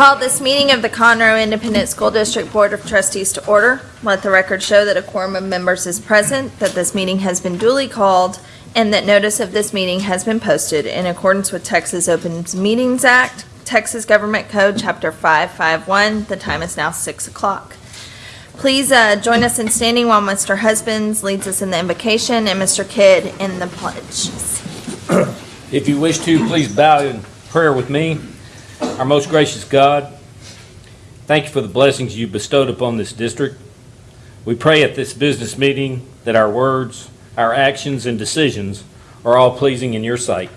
Call this meeting of the Conroe Independent School District Board of Trustees to order. Let the record show that a quorum of members is present, that this meeting has been duly called, and that notice of this meeting has been posted in accordance with Texas Open Meetings Act, Texas Government Code, Chapter 551. The time is now 6 o'clock. Please uh, join us in standing while Mr. Husbands leads us in the invocation and Mr. Kidd in the pledges. If you wish to, please bow in prayer with me. Our most gracious God, thank you for the blessings you bestowed upon this district. We pray at this business meeting that our words, our actions, and decisions are all pleasing in your sight.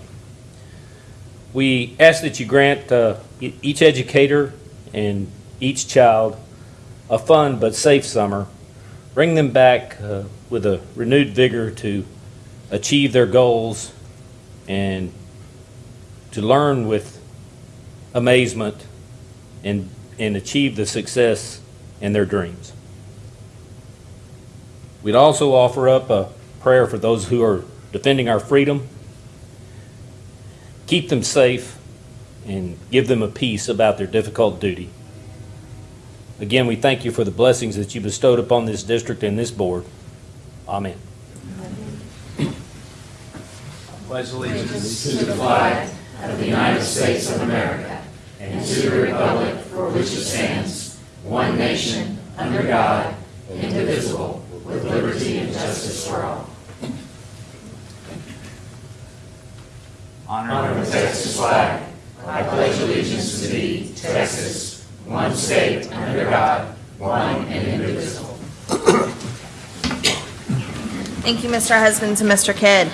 We ask that you grant uh, each educator and each child a fun but safe summer. Bring them back uh, with a renewed vigor to achieve their goals and to learn with amazement and, and achieve the success in their dreams. We'd also offer up a prayer for those who are defending our freedom. Keep them safe and give them a peace about their difficult duty. Again, we thank you for the blessings that you bestowed upon this district and this board. Amen. pledge allegiance to the flag of the United States of America and to the republic for which it stands, one nation, under God, indivisible, with liberty and justice for all. Honor the Texas flag. I pledge allegiance to thee, Texas, one state, under God, one and indivisible. Thank you, Mr. Husbands and Mr. Kidd.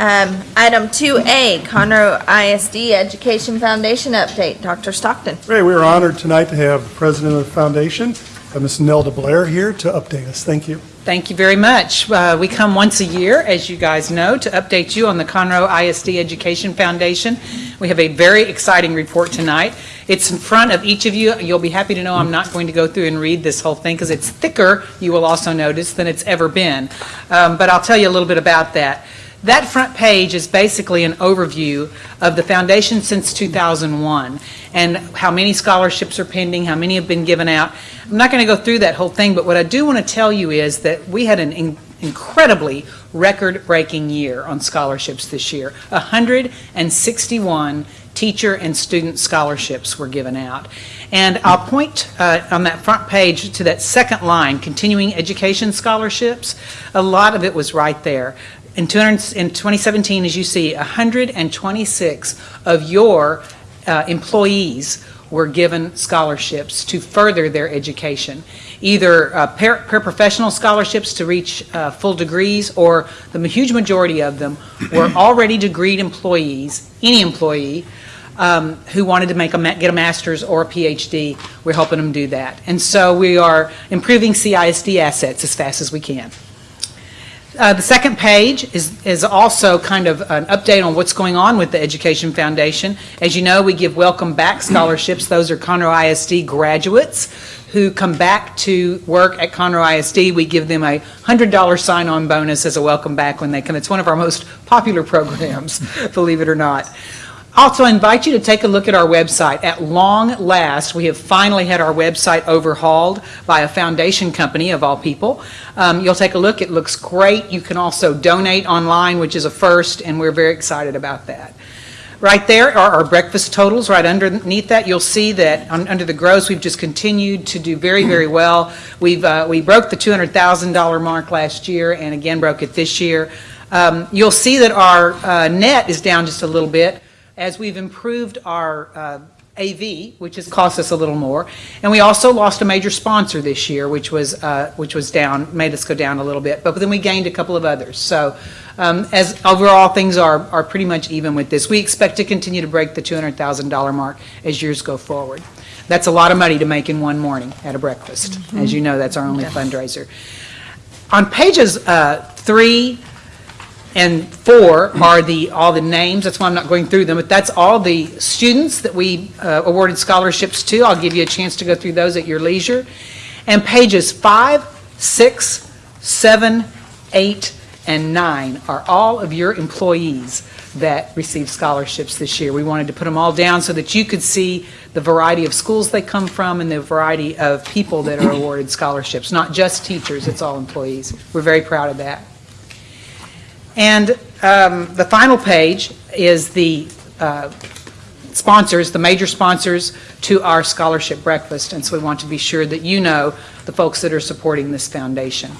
Um, Item 2A, Conroe ISD Education Foundation update. Dr. Stockton. Great, we are honored tonight to have the president of the foundation, uh, Ms. Nelda Blair, here to update us. Thank you. Thank you very much. Uh, We come once a year, as you guys know, to update you on the Conroe ISD Education Foundation. We have a very exciting report tonight. It's in front of each of you. You'll be happy to know I'm not going to go through and read this whole thing because it's thicker, you will also notice, than it's ever been. Um, But I'll tell you a little bit about that. That front page is basically an overview of the foundation since 2001 and how many scholarships are pending, how many have been given out. I'm not going to go through that whole thing, but what I do want to tell you is that we had an in- incredibly record-breaking year on scholarships this year. 161 teacher and student scholarships were given out. And I'll point uh, on that front page to that second line, continuing education scholarships. A lot of it was right there. In 200 in 2017, as you see, 126 of your uh, employees were given scholarships to further their education, either uh, par- paraprofessional scholarships to reach uh, full degrees, or the huge majority of them were already degreed employees, any employee, um, who wanted to make a, get a master's or a PhD. We're helping them do that. And so we are improving CISD assets as fast as we can. Uh, The second page is, is also kind of an update on what's going on with the Education Foundation. As you know, we give Welcome Back scholarships. Those are Conroe ISD graduates who come back to work at Conroe ISD. We give them a $100 sign-on bonus as a welcome back when they come. It's one of our most popular programs, believe it or not. Also, I invite you to take a look at our website. At long last, we have finally had our website overhauled by a foundation company, of all people. Um, You'll take a look, it looks great. You can also donate online, which is a first, and we're very excited about that. Right there are our breakfast totals. Right underneath that, you'll see that un- under the gross, we've just continued to do very, very well. We've, uh, we broke the $200,000 mark last year and again broke it this year. Um, You'll see that our uh, net is down just a little bit as we've improved our uh, AV, which has cost us a little more. And we also lost a major sponsor this year, which was, uh, which was down, made us go down a little bit. But then we gained a couple of others. So um, as overall, things are, are pretty much even with this. We expect to continue to break the $200,000 mark as years go forward. That's a lot of money to make in one morning at a breakfast. As you know, that's our only fundraiser. On pages uh, three and four are the, all the names, that's why I'm not going through them, but that's all the students that we uh, awarded scholarships to. I'll give you a chance to go through those at your leisure. And pages five, six, seven, eight, and nine are all of your employees. that received scholarships this year. We wanted to put them all down so that you could see the variety of schools they come from and the variety of people that are awarded scholarships, not just teachers, it's all employees. We're very proud of that. And um, the final page is the uh, sponsors, the major sponsors to our scholarship breakfast, and so we want to be sure that you know the folks that are supporting this foundation.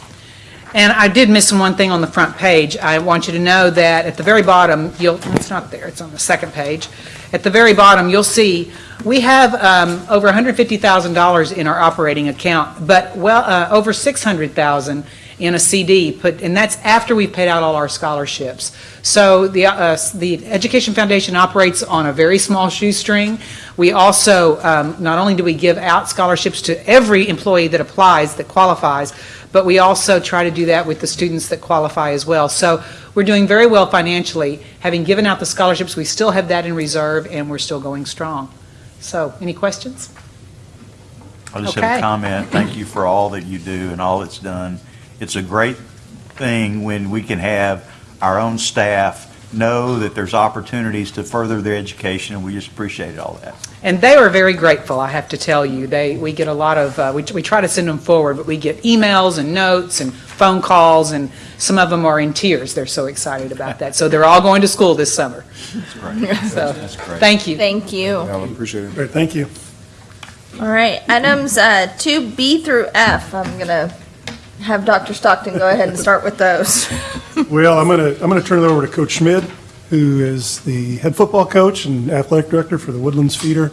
And I did miss one thing on the front page. I want you to know that at the very bottom, you'll, it's not there, it's on the second page. At the very bottom, you'll see, we have um, over $150,000 in our operating account, but well, uh, over 600,000 in a CD, put, and that's after we've paid out all our scholarships. So the, uh, the Education Foundation operates on a very small shoestring. We also, um, not only do we give out scholarships to every employee that applies, that qualifies, but we also try to do that with the students that qualify as well. So we're doing very well financially. Having given out the scholarships, we still have that in reserve, and we're still going strong. So, any questions? I just have a comment. Thank you for all that you do and all that's done. It's a great thing when we can have our own staff know that there's opportunities to further their education, and we just appreciate all that. And they are very grateful, I have to tell you. They, we get a lot of, uh, we, we try to send them forward, but we get emails and notes and phone calls, and some of them are in tears. They're so excited about that. So they're all going to school this summer. That's great. So, That's great. thank you. Thank you. I appreciate it. Great, thank you. All right, items uh, 2B through F, I'm going to have Dr. Stockton go ahead and start with those. Well, I'm going to, I'm going to turn it over to Coach Schmid, who is the head football coach and athletic director for the Woodlands Feeder,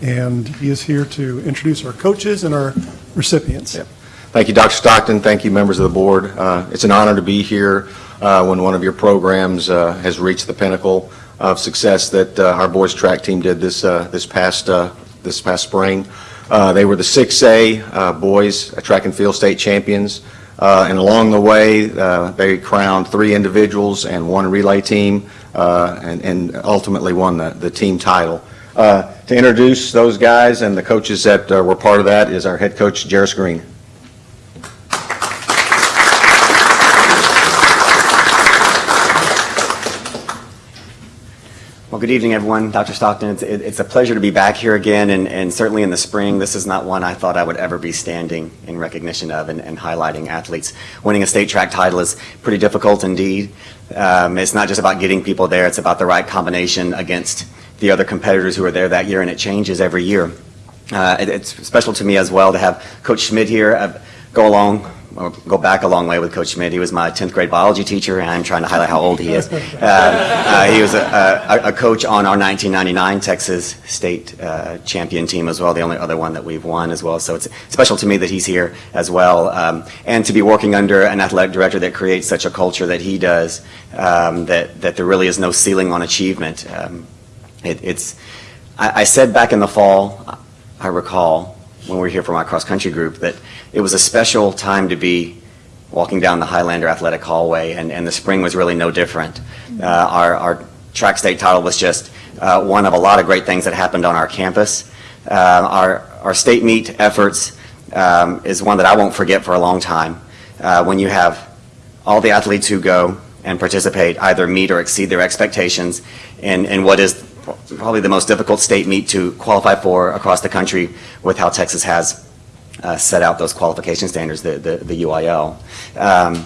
and he is here to introduce our coaches and our recipients. Yep. Thank you, Dr. Stockton. Thank you, members of the board. Uh, It's an honor to be here uh, when one of your programs uh, has reached the pinnacle of success that uh, our boys track team did this, uh, this past, uh, this past spring. Uh, They were the 6A uh, boys track and field state champions, Uh, and along the way, uh, they crowned three individuals and one relay team, uh, and and ultimately won the, the team title. Uh, To introduce those guys and the coaches that uh, were part of that is our head coach, Jarris Green. Well, good evening, everyone. Dr. Stockton, it's, it- it's a pleasure to be back here again, and, and certainly in the spring, this is not one I thought I would ever be standing in recognition of and, and highlighting athletes. Winning a state track title is pretty difficult indeed. Um, it's not just about getting people there, it's about the right combination against the other competitors who are there that year, and it changes every year. Uh, it- it's special to me as well to have Coach Schmidt here, uh, go along, go back a long way with Coach Schmidt. He was my 10th grade biology teacher, and I'm trying to highlight how old he is. Uh, uh, he was a, a, a coach on our 1999 Texas State uh, champion team as well, the only other one that we've won as well. So it's special to me that he's here as well, um, and to be working under an athletic director that creates such a culture that he does, um, that that there really is no ceiling on achievement. Um, it, it's I, I said back in the fall, I recall when we were here for my cross country group that it was a special time to be walking down the Highlander Athletic Hallway, and, and the spring was really no different. Uh, our, our track state title was just uh, one of a lot of great things that happened on our campus. Uh, our, our state meet efforts um, is one that I won't forget for a long time. Uh, when you have all the athletes who go and participate either meet or exceed their expectations in, in what is probably the most difficult state meet to qualify for across the country with how Texas has uh, set out those qualification standards, the, the, the UIL. Um,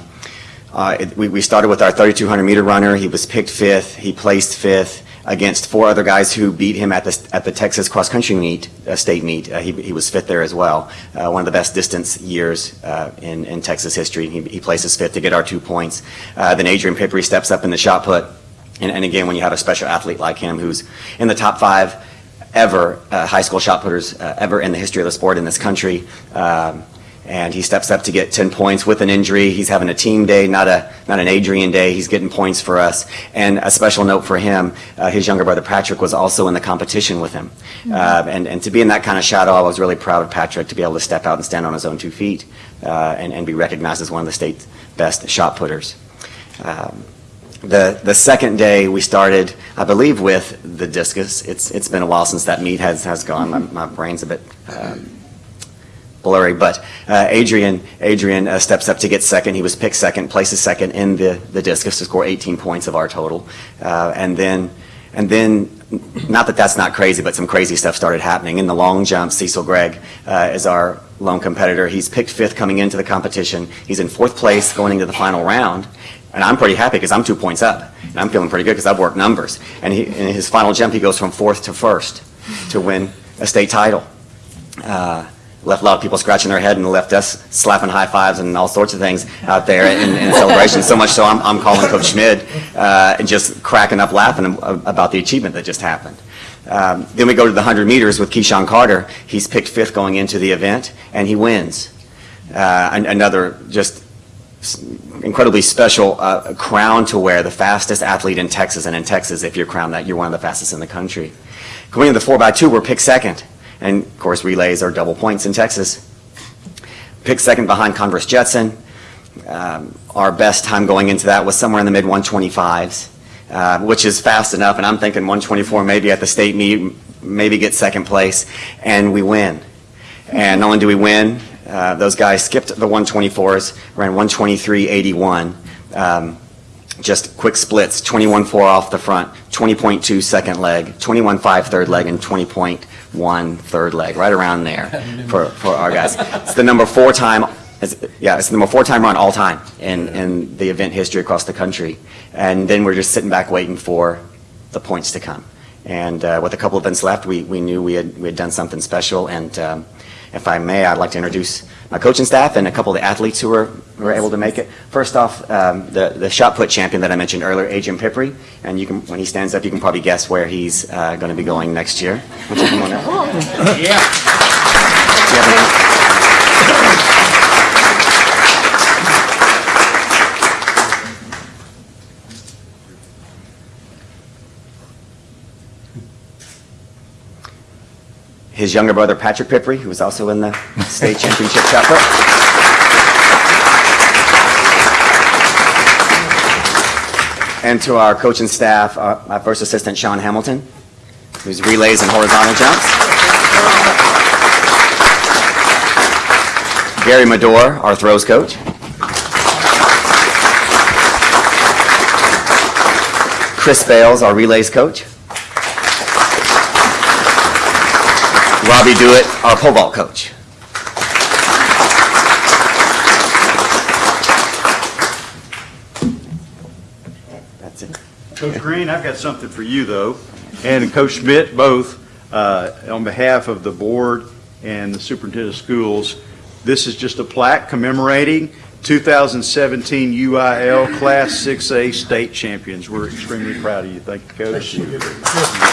uh, it- we, we started with our 3,200 meter runner. He was picked fifth. He placed fifth against four other guys who beat him at the, at the Texas cross country meet, uh, state meet. Uh, he, he was fifth there as well. Uh, one of the best distance years uh, in, in Texas history. He, he places fifth to get our two points. Uh, then Adrian Piperi steps up in the shot put. And, and again, when you have a special athlete like him who's in the top five ever uh, high school shot putters uh, ever in the history of the sport in this country. Um, and he steps up to get 10 points with an injury. He's having a team day, not a not an Adrian day. He's getting points for us. And a special note for him, uh, his younger brother Patrick was also in the competition with him. Uh, and, and to be in that kind of shadow, I was really proud of Patrick to be able to step out and stand on his own two feet uh, and, and be recognized as one of the state's best shot putters. Um, the, the second day, we started, I believe, with the discus. It's, it's been a while since that meet has, has gone. My, my brain's a bit um, blurry, but uh, Adrian, Adrian uh, steps up to get second. He was picked second, places second in the, the discus to score 18 points of our total. Uh, And then, and then, not that that's not crazy, but some crazy stuff started happening. In the long jump, Cecil Gregg uh, is our lone competitor. He's picked fifth coming into the competition. He's in fourth place going into the final round. And I'm pretty happy because I'm two points up. And I'm feeling pretty good because I've worked numbers. And he, in his final jump, he goes from fourth to first to win a state title. Uh, Left a lot of people scratching their head and left us slapping high fives and all sorts of things out there in, in celebration. So much so I'm, I'm calling Coach Schmid uh, and just cracking up laughing about the achievement that just happened. Um, then we go to the 100 meters with Keyshawn Carter. He's picked fifth going into the event, and he wins. Uh, another just incredibly special uh, crown to wear, the fastest athlete in Texas. And in Texas, if you're crowned that, you're one of the fastest in the country. Going into the 4x2, we're picked second. And of course, relays are double points in Texas. Picked second behind Converse Judson. Um, Our best time going into that was somewhere in the mid-125s, uh, which is fast enough. And I'm thinking 124 maybe at the state meet, maybe get second place, and we win. And not only do we win, uh, those guys skipped the 124s, ran 123.81. Um, Just quick splits, 21.4 off the front, 20.2 second leg, 21.5 third leg, and 20.1 third leg, right around there for, for our guys. It's the number four time, it's- yeah, it's the number four time run all time in, in the event history across the country. And then we're just sitting back waiting for the points to come. And uh, with a couple events left, we, we knew we had, we had done something special. And um, if I may, I'd like to introduce my coaching staff and a couple of the athletes who were, who were able to make it. First off, um, the, the shot put champion that I mentioned earlier, Adrian Piperi. And you can, when he stands up, you can probably guess where he's uh, going to be going next year. Would you come on up? Yeah. Do you have any- His younger brother, Patrick Piperi, who was also in the state championship put. And to our coaching staff, uh, my first assistant, Sean Hamilton, who's relays and horizontal jumps. Gary Madore, our throws coach. Chris Bales, our relays coach. Robbie Dewitt, our pole vault coach. That's it. Coach Green, I've got something for you, though, and Coach Schmidt, both, uh, on behalf of the board and the superintendent of schools. This is just a plaque commemorating 2017 UIL Class 6A state champions. We're extremely proud of you. Thank you, Coach. Get that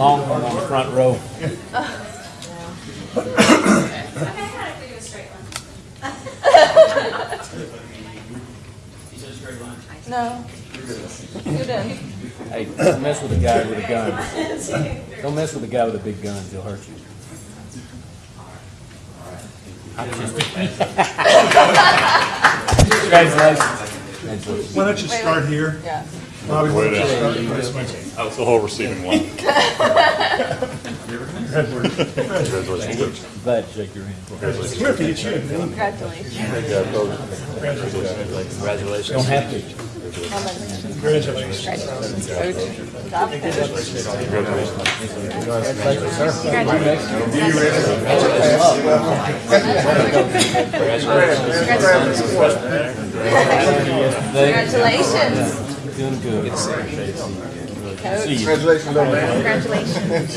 long one on the front row. No. You didn't. Hey, don't mess with a guy with a gun. Don't mess with a guy with a big gun, he'll hurt you. Congratulations. Why don't you start here? Yeah. Bobby, why don't you start this way? That was the whole receiving one. Glad to shake your hand. We have to get you a name. Congratulations. Congratulations. Don't have to. Congratulations. Congratulations. Doing good. Coach. See you. Congratulations. Congratulations.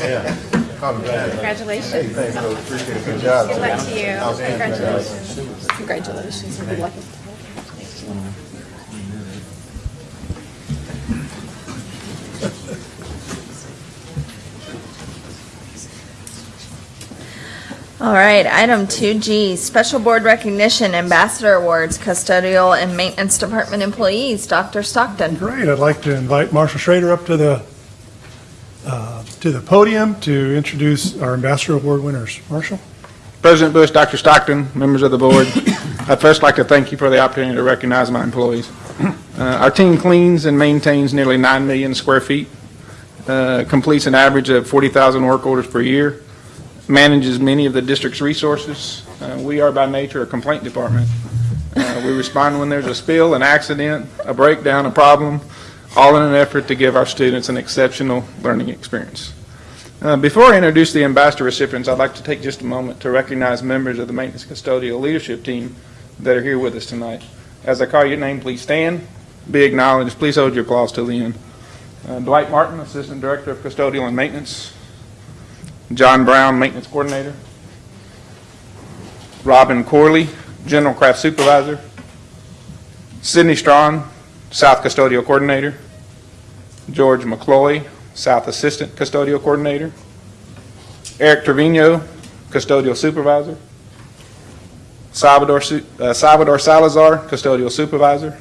Thanks, Coach. Appreciate it. Good job. Good luck to you. Congratulations. Congratulations. Good luck. All right, item 2G, Special Board Recognition Ambassador Awards, Custodial and Maintenance Department Employees. Dr. Stockton. Great, I'd like to invite Marshall Schrader up to the uh, to the podium to introduce our Ambassador Award winners. Marshall? President Bush, Dr. Stockton, members of the board, I'd first like to thank you for the opportunity to recognize my employees. Uh, Our team cleans and maintains nearly 9 million square feet, uh, completes an average of 40,000 work orders per year, manages many of the district's resources. Uh, We are by nature a complaint department. Uh, We respond when there's a spill, an accident, a breakdown, a problem, all in an effort to give our students an exceptional learning experience. Uh, Before I introduce the ambassador recipients, I'd like to take just a moment to recognize members of the maintenance custodial leadership team that are here with us tonight. As I call your name, please stand, be acknowledged. Please hold your applause till the end. Uh, Dwight Martin, Assistant Director of Custodial and Maintenance. John Brown, Maintenance Coordinator. Robin Corley, General Craft Supervisor. Sydney Strawn, South Custodial Coordinator. George McCloy, South Assistant Custodial Coordinator. Eric Trevino, Custodial Supervisor. Salvador uh, Salvador Salazar, Custodial Supervisor.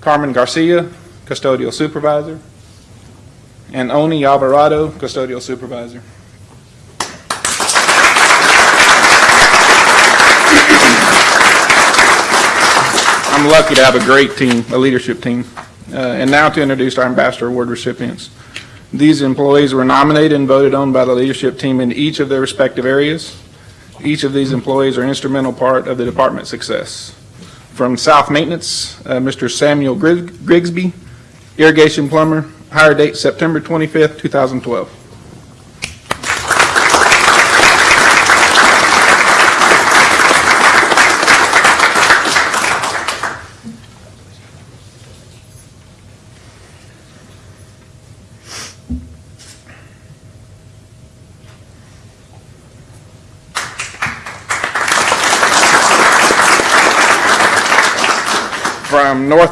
Carmen Garcia, Custodial Supervisor. And Oni Alvarado, Custodial Supervisor. I'm lucky to have a great team, a leadership team. Uh, And now to introduce our Ambassador Award recipients. These employees were nominated and voted on by the leadership team in each of their respective areas. Each of these employees are an instrumental part of the department's success. From South Maintenance, uh, Mr. Samuel Grig- Grigsby, irrigation plumber, hire date September 25th, 2012.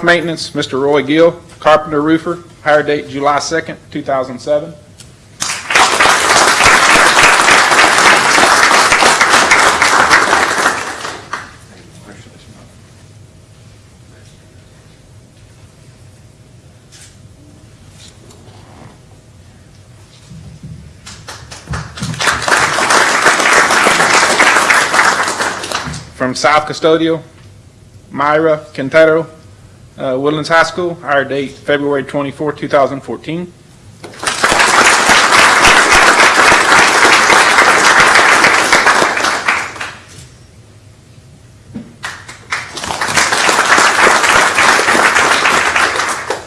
Maintenance, Mr. Roy Gill, carpenter roofer, hire date July 2nd, 2007. From South Custodial, Myra Quintero, uh, Woodlands High School, hire date February 24, 2014.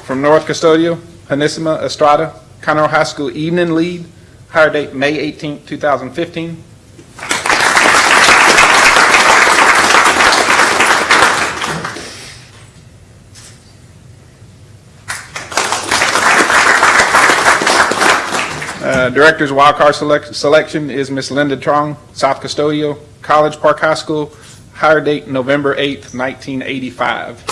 From North Custodio, Hanissima Estrada, Conroe High School evening lead, hire date May 18, 2015. Uh, Director's wildcard select- selection is Miss Linda Trong, South Custodio, College Park High School, hire date November 8th, 1985.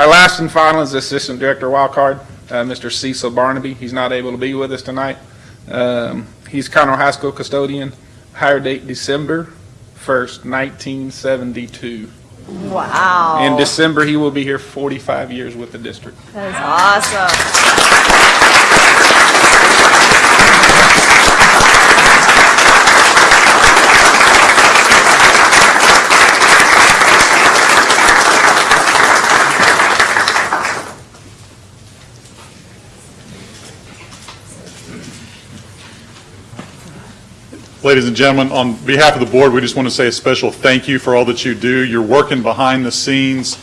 Our last and final is Assistant Director Wildcard, uh, Mr. Cecil Barnaby. He's not able to be with us tonight. Um, He's Conroe High School custodian, hire date December 1st, 1972. Wow. In December, he will be here 45 years with the district. That is awesome. Ladies and gentlemen, on behalf of the board, we just want to say a special thank you for all that you do. You're working behind the scenes.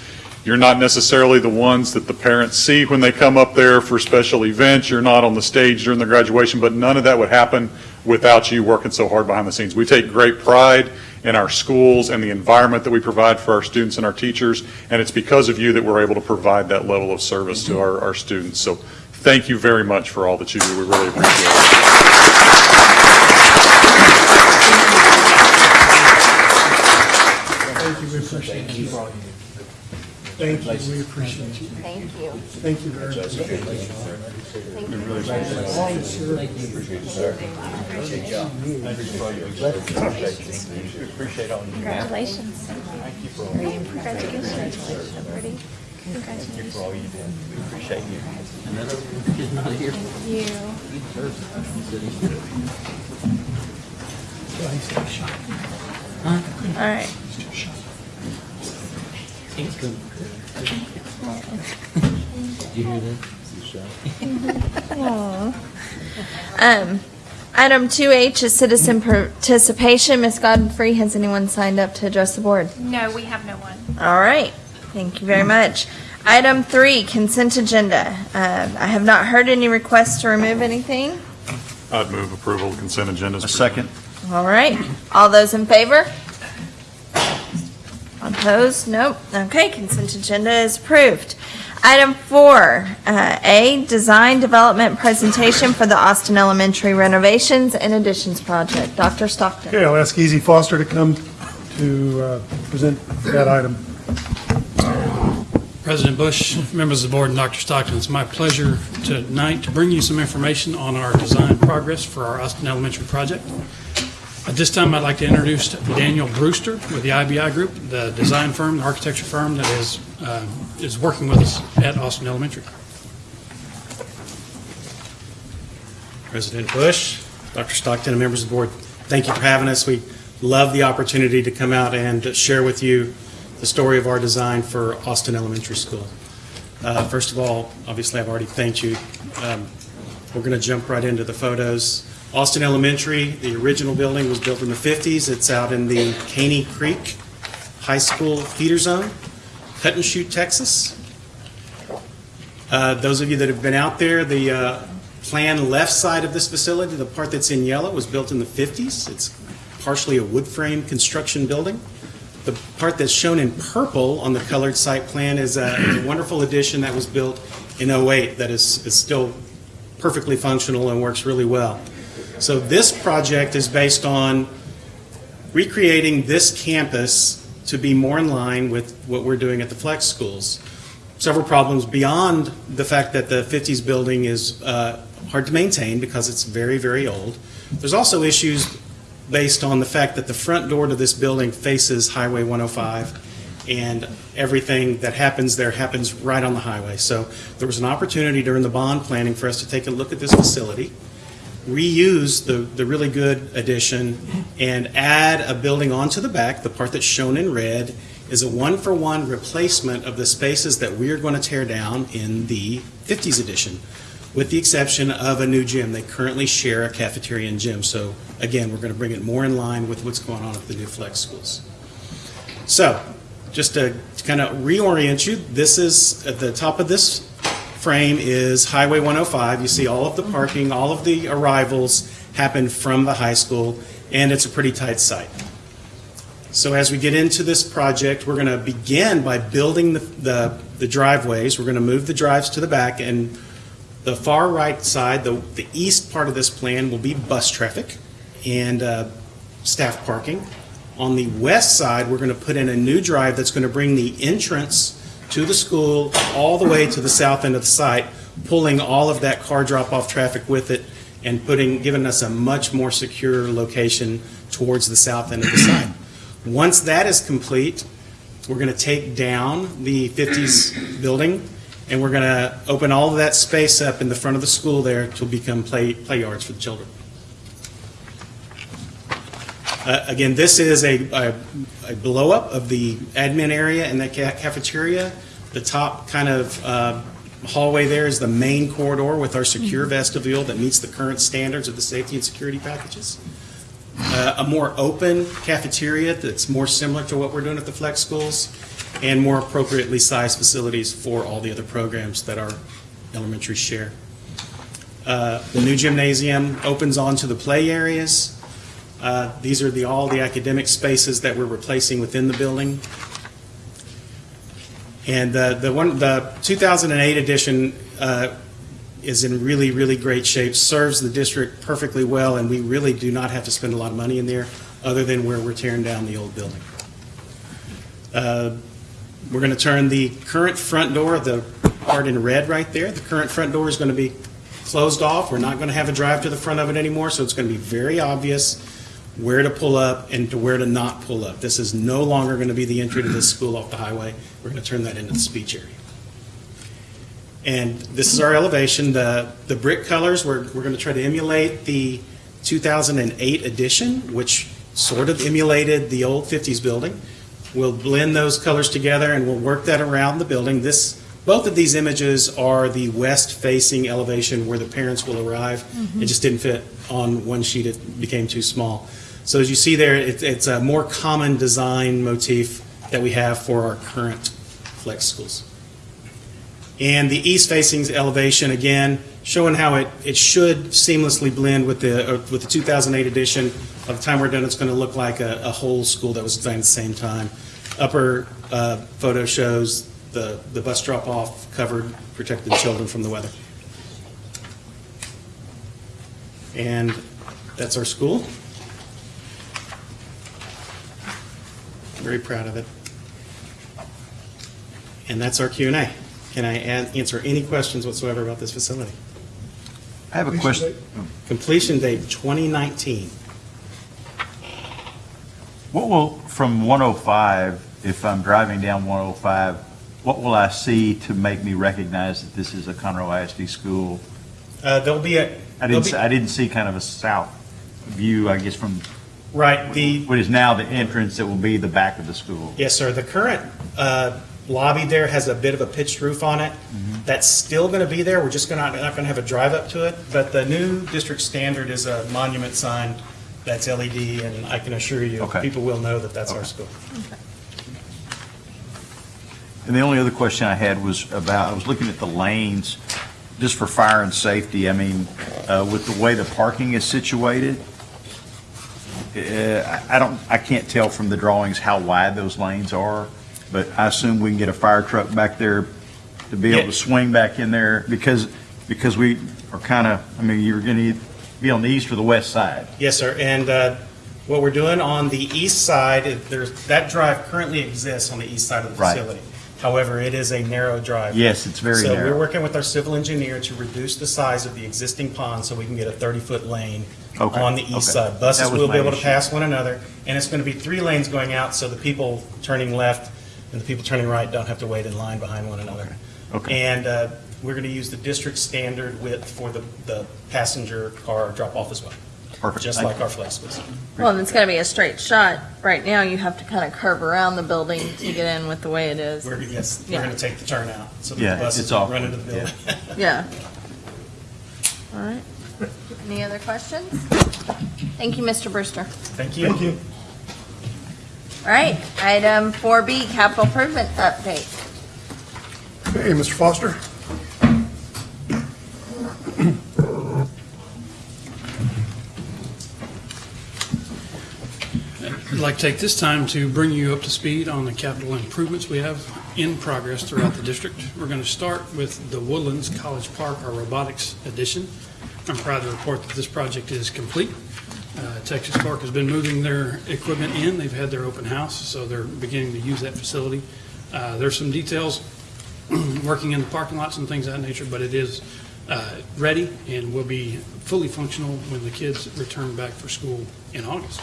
You're not necessarily the ones that the parents see when they come up there for special events. You're not on the stage during the graduation, but none of that would happen without you working so hard behind the scenes. We take great pride in our schools and the environment that we provide for our students and our teachers, and it's because of you that we're able to provide that level of service to our, our students. So thank you very much for all that you do. We really appreciate it. Thank you, Thank you. we appreciate it. Thank you, we appreciate you. Thank you. Thank you very much. Congratulations. Congratulations. Liberty. Congratulations. all your relations. Thank you do. We appreciate you. Thank You. All right. Um, item two H is citizen participation. Ms. Godfrey, has anyone signed up to address the board? No, we have no one. All right, thank you very much. Item three, consent agenda. Uh, I have not heard any requests to remove anything. I'd move approval of consent agenda. A second? All right, all those in favor? Opposed? Nope. Okay, consent agenda is approved. Item four, uh, A, design development presentation for the Austin Elementary renovations and additions project. Dr. Stockton. Okay, I'll ask Easy Foster to come to uh, present that item. President Bush, members of the board, and Dr. Stockton, it's my pleasure tonight to bring you some information on our design progress for our Austin Elementary project. At this time, I'd like to introduce Daniel Brewster with the IBI Group, the design firm, the architecture firm that is, uh, is working with us at Austin Elementary. President Bush, Dr. Stockton, and members of the board, thank you for having us. We love the opportunity to come out and share with you the story of our design for Austin Elementary School. Uh, First of all, obviously, I've already thanked you. Um, We're going to jump right into the photos. Austin Elementary, the original building was built in the 50s. It's out in the Caney Creek High School feeder zone, Cut and Shoot, Texas. Uh, Those of you that have been out there, the uh, plan left side of this facility, the part that's in yellow, was built in the 50s. It's partially a wood frame construction building. The part that's shown in purple on the colored site plan is a is a wonderful addition that was built in 08 that is is still perfectly functional and works really well. So this project is based on recreating this campus to be more in line with what we're doing at the flex schools. Several problems beyond the fact that the 50s building is uh, hard to maintain because it's very, very old. There's also issues based on the fact that the front door to this building faces Highway 105, and everything that happens there happens right on the highway. So there was an opportunity during the bond planning for us to take a look at this facility, reuse the, the really good addition, and add a building onto the back. The part that's shown in red is a one-for-one replacement of the spaces that we are going to tear down in the 50s edition with the exception of a new gym. They currently share a cafeteria and gym. So again, we're going to bring it more in line with what's going on at the new flex schools. So just to kind of reorient you, this is, at the top of this frame is Highway 105. You see all of the parking, all of the arrivals happen from the high school, and it's a pretty tight site. So as we get into this project, we're going to begin by building the, the, the driveways. We're going to move the drives to the back, and the far right side, the, the east part of this plan will be bus traffic and uh, staff parking. On the west side, we're going to put in a new drive that's going to bring the entrance to the school all the way to the south end of the site, pulling all of that car drop-off traffic with it and putting, giving us a much more secure location towards the south end of the site. Once that is complete, we're going to take down the 50s building and we're going to open all of that space up in the front of the school there to become play, play yards for the children. Uh, Again, this is a, a, a blow-up of the admin area and the ca- cafeteria. The top kind of uh, hallway there is the main corridor with our secure vestibule that meets the current standards of the safety and security packages. Uh, A more open cafeteria that's more similar to what we're doing at the flex schools, and more appropriately sized facilities for all the other programs that our elementary share. Uh, The new gymnasium opens onto the play areas. Uh, These are the, all the academic spaces that we're replacing within the building. And the, the one, the 2008 edition uh, is in really, really great shape, serves the district perfectly well, and we really do not have to spend a lot of money in there, other than where we're tearing down the old building. Uh, We're going to turn the current front door, the part in red right there, the current front door is going to be closed off. We're not going to have a drive to the front of it anymore, so it's going to be very obvious where to pull up and to where to not pull up. This is no longer going to be the entry to this school off the highway. We're going to turn that into the speech area. And this is our elevation. The, the brick colors, we're, we're going to try to emulate the 2008 edition, which sort of emulated the old 50s building. We'll blend those colors together and we'll work that around the building. This, both of these images are the west-facing elevation where the parents will arrive. It just didn't fit on one sheet, it became too small. So as you see there, it, it's a more common design motif that we have for our current flex schools. And the east-facing elevation, again, showing how it, it should seamlessly blend with the, uh, with the 2008 edition. By the time we're done, it's going to look like a, a whole school that was designed at the same time. Upper uh, photo shows the, the bus drop-off covered, protected children from the weather. And that's our school. Very proud of it. And that's our Q and A. Can I an- answer any questions whatsoever about this facility? I have a question. Oh. Completion date 2019. What will, from 105, if I'm driving down 105, what will I see to make me recognize that this is a Conroe ISD school? Uh, There'll be a. I didn't, be- see- I didn't see kind of a south view, I guess, from Right, the, what is now the entrance that will be the back of the school. yes, sir, the current uh, lobby there has a bit of a pitched roof on it. Mm-hmm. That's still going to be there, we're just gonna, not going to have a drive up to it, but the new district standard is a monument sign that's LED, and I can assure you, Okay. people will know that that's our school. And the only other question I had was about, I was looking at the lanes, just for fire and safety. I mean, uh, with the way the parking is situated, uh, I don't, I can't tell from the drawings how wide those lanes are, but I assume we can get a fire truck back there to be able to swing back in there because, because we are kind of, I mean, you're going to be on the east or the west side. Yes, sir. And uh, what we're doing on the east side, there's, that drive currently exists on the east side of the Right. facility. However, it is a narrow drive. Yes, it's very narrow. So we're working with our civil engineer to reduce the size of the existing pond so we can get a 30-foot lane Okay, on the east okay. side. Buses That was will be my able to issue. pass one another, and it's going to be three lanes going out, so the people turning left and the people turning right don't have to wait in line behind one another. Okay. And uh, we're going to use the district standard width for the, the passenger car drop-off as well. Perfect. Just Thank like you. our flex schools. Well, and it's gonna be a straight shot. Right now, you have to kind of curve around the building to get in with the way it is. We're, yes, we're Yeah. going to take the turnout, so that Yeah, the buses it's don't awkward, run into the building. Yeah. All right. Any other questions? Thank you, Mr. Brewster. Thank you. Thank you. All right, item 4B, capital improvement update. Hey, Mr. Foster? I'd like to take this time to bring you up to speed on the capital improvements we have in progress throughout the district. We're going to start with the Woodlands College Park, our robotics addition. I'm proud to report that this project is complete. Uh, Texas Park has been moving their equipment in. They've had their open house, so they're beginning to use that facility. Uh, There's some details working in the parking lots and things of that nature, but it is uh, ready and will be fully functional when the kids return back for school in August.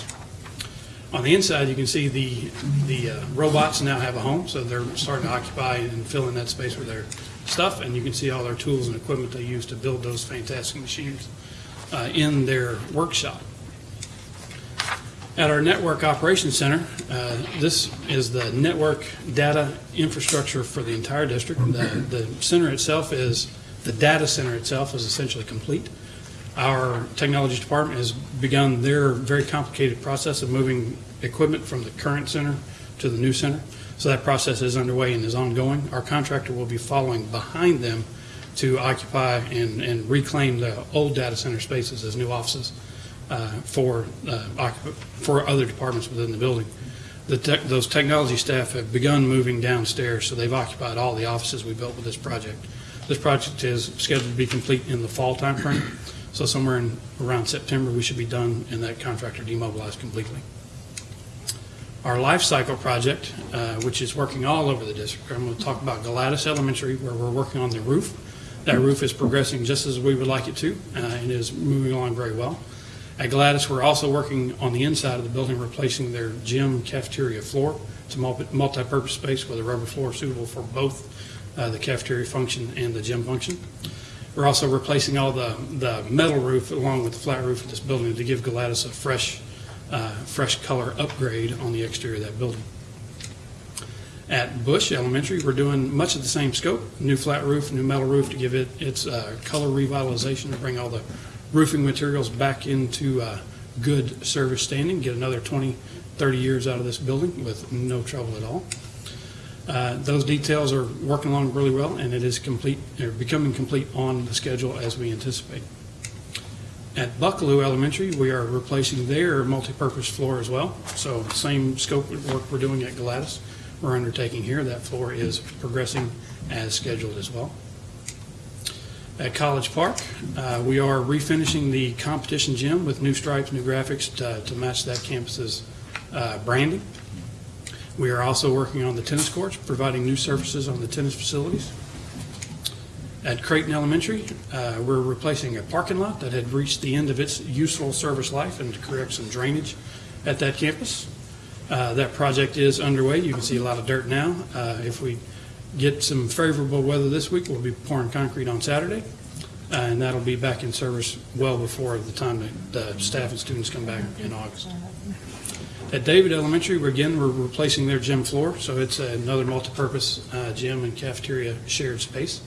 On the inside, you can see the, the uh, robots now have a home, so they're starting to occupy and fill in that space with their stuff, and you can see all their tools and equipment they use to build those fantastic machines uh, in their workshop. At our Network Operations Center, uh, this is the network data infrastructure for the entire district. The, the center itself is, the data center itself is essentially complete. Our technology department has begun their very complicated process of moving equipment from the current center to the new center. So that process is underway and is ongoing. Our contractor will be following behind them to occupy and, and reclaim the old data center spaces as new offices uh, for, uh, for other departments within the building. The tech, those technology staff have begun moving downstairs, so they've occupied all the offices we built with this project. This project is scheduled to be complete in the fall timeframe, so somewhere in, around September, we should be done and that contractor demobilized completely. Our life cycle project, uh, which is working all over the district, I'm going to talk about Galatas Elementary, where we're working on the roof. That roof is progressing just as we would like it to, uh, and is moving along very well. At Galatas, we're also working on the inside of the building, replacing their gym cafeteria floor. It's a multi- multi-purpose space with a rubber floor suitable for both uh, the cafeteria function and the gym function. We're also replacing all the, the metal roof along with the flat roof of this building to give Galatas a fresh, uh, fresh color upgrade on the exterior of that building. At Bush Elementary, we're doing much of the same scope, new flat roof, new metal roof to give it its uh, color revitalization, to bring all the roofing materials back into uh, good service standing, get another 20, 30 years out of this building with no trouble at all. Uh, Those details are working along really well, and it is complete, or becoming complete on the schedule as we anticipate. At Buckalew Elementary, we are replacing their multipurpose floor as well. So same scope of work we're doing at Galatas, we're undertaking here. That floor is progressing as scheduled as well. At College Park, uh, we are refinishing the competition gym with new stripes, new graphics to to match that campus's uh, branding. We are also working on the tennis courts, providing new surfaces on the tennis facilities. At Creighton Elementary, uh, we're replacing a parking lot that had reached the end of its useful service life and to correct some drainage at that campus. Uh, That project is underway. You can see a lot of dirt now. Uh, If we get some favorable weather this week, we'll be pouring concrete on Saturday, uh, and that'll be back in service well before the time that the staff and students come back in August. At David Elementary, we're again, we're replacing their gym floor, so it's another multipurpose uh, gym and cafeteria shared space,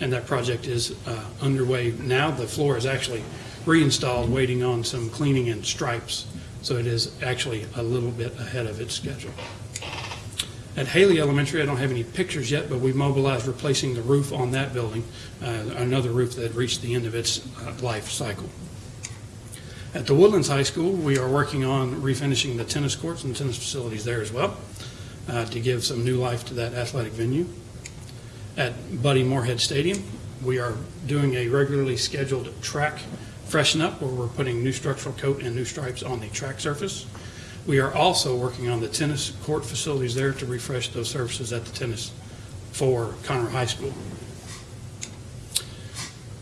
and that project is uh, underway now. The floor is actually reinstalled, waiting on some cleaning and stripes, so it is actually a little bit ahead of its schedule. At Haley Elementary, I don't have any pictures yet, but we mobilized replacing the roof on that building, uh, another roof that reached the end of its uh, life cycle. At the Woodlands High School, we are working on refinishing the tennis courts and tennis facilities there as well uh, to give some new life to that athletic venue. At Buddy Moorhead Stadium, we are doing a regularly scheduled track freshen up where we're putting new structural coat and new stripes on the track surface. We are also working on the tennis court facilities there to refresh those surfaces at the tennis for Conroe High School.